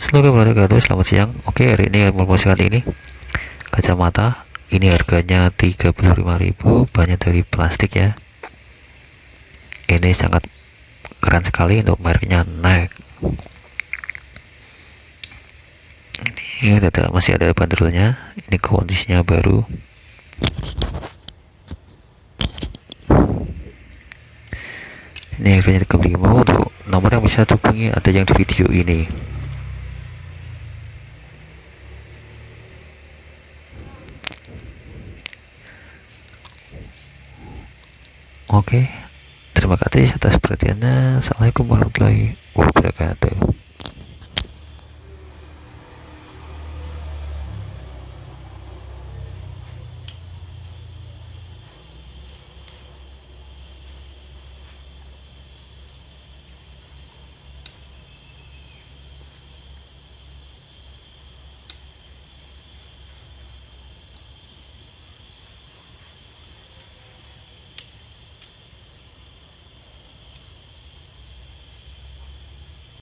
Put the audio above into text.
Assalamualaikum warahmatullahi wabarakatuh Selamat siang. Oke hari ini promosi kali ini. Kacamata Ini harganya 35.000 Banyak dari plastik ya. Ini sangat keren sekali Untuk mereknya Nike. Ini ada, masih ada banderolnya Ini kondisinya baru. Ini harganya 35 Untuk nomor yang bisa hubungi ada yang di video ini Oke, terima kasih atas perhatiannya. Assalamualaikum warahmatullahi wabarakatuh.